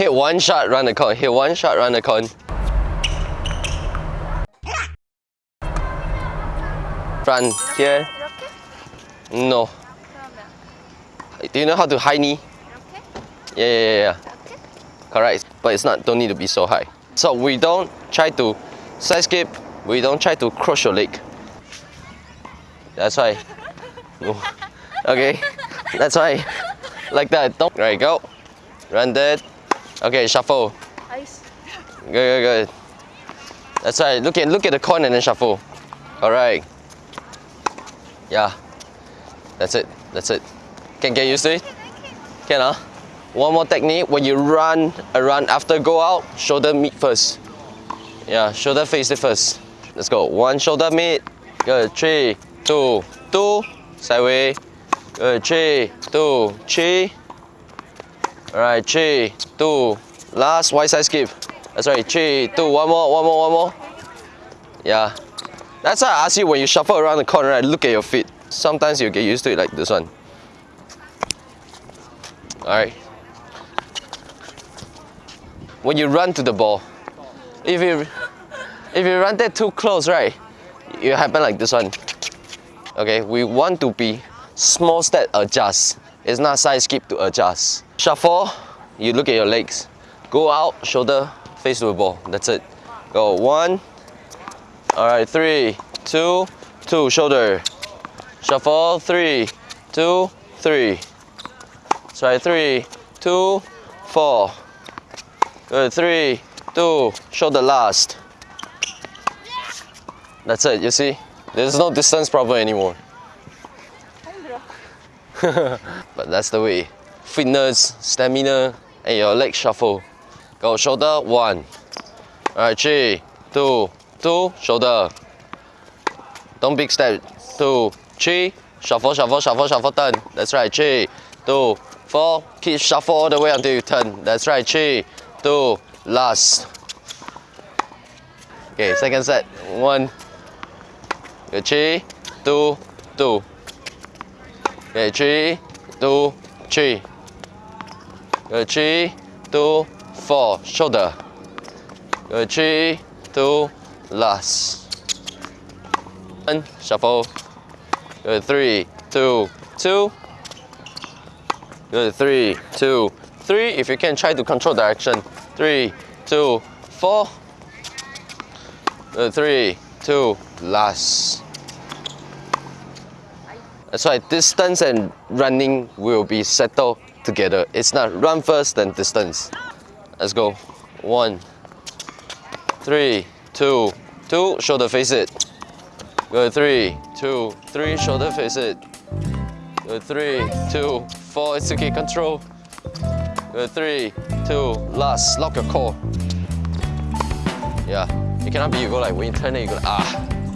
Hit one shot, run the cone. Hit one shot, run the cone. Run here. No. Do you know how to high knee? Yeah, yeah, yeah. yeah. Correct. But it's not, don't need to be so high. So we don't try to side skip. We don't try to cross your leg. That's why. Okay. That's why. Like that. Don't. Right, go. Run that. Okay, shuffle. Ice. Good, good, good. That's right. Look at look at the coin and then shuffle. All right. Yeah. That's it. That's it. Can get used to it. Can huh? One more technique. When you run around after go out, shoulder meet first. Yeah, shoulder face it first. Let's go. One shoulder meet. Good. Three, two, two. Sideways. Good. Three, two, three. All right. Three, two. Last wide side skip. That's right. three, two, one more. One more. One more. Yeah. That's why I ask you when you shuffle around the corner, right, look at your feet. Sometimes you get used to it like this one. Alright. When you run to the ball, if you if you run that too close, right, it happen like this one. Okay, we want to be small step adjust. It's not side skip to adjust. Shuffle, you look at your legs. Go out, shoulder face to the ball. That's it. Go one, all right, three, two, two, shoulder. Shuffle, three, two, three. Right, three, two, four. Good, three, two, shoulder last. That's it, you see? There's no distance problem anymore. but that's the way. Fitness, stamina, and your leg shuffle. Go shoulder, one. Alright, three, two, two, shoulder. Don't big step. Two, three, shuffle, shuffle, shuffle, shuffle, turn. That's right, three, two, four. Keep shuffle all the way until you turn. That's right, three, two, last. Okay, second set. One, three, two, two. Okay, three, two, three. Good, three, two, four. Shoulder. Good, three, two, last. And shuffle. Good, three, two, two. Good, three, two, three. If you can, try to control direction. Three, two, four. Good, three, two, last. That's why distance and running will be settled together. It's not run first, then distance. Let's go. One, three, two, two, shoulder face it. Good, three, two, three, shoulder face it. Good, three, two, four, it's okay, control. Good, three, two, last, lock your core. Yeah, you cannot be, you go like, when you turn it, you go, ah.